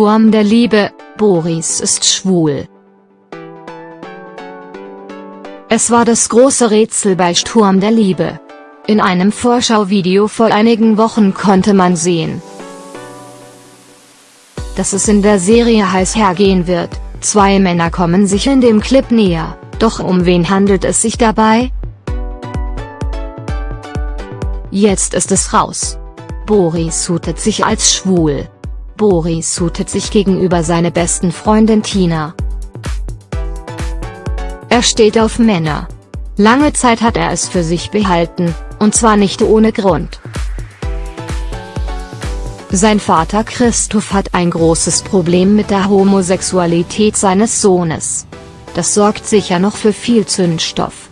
Turm der Liebe, Boris ist schwul. Es war das große Rätsel bei Sturm der Liebe. In einem Vorschauvideo vor einigen Wochen konnte man sehen, dass es in der Serie heiß hergehen wird, zwei Männer kommen sich in dem Clip näher, doch um wen handelt es sich dabei? Jetzt ist es raus. Boris sutet sich als schwul. Boris sutet sich gegenüber seine besten Freundin Tina. Er steht auf Männer. Lange Zeit hat er es für sich behalten, und zwar nicht ohne Grund. Sein Vater Christoph hat ein großes Problem mit der Homosexualität seines Sohnes. Das sorgt sicher noch für viel Zündstoff.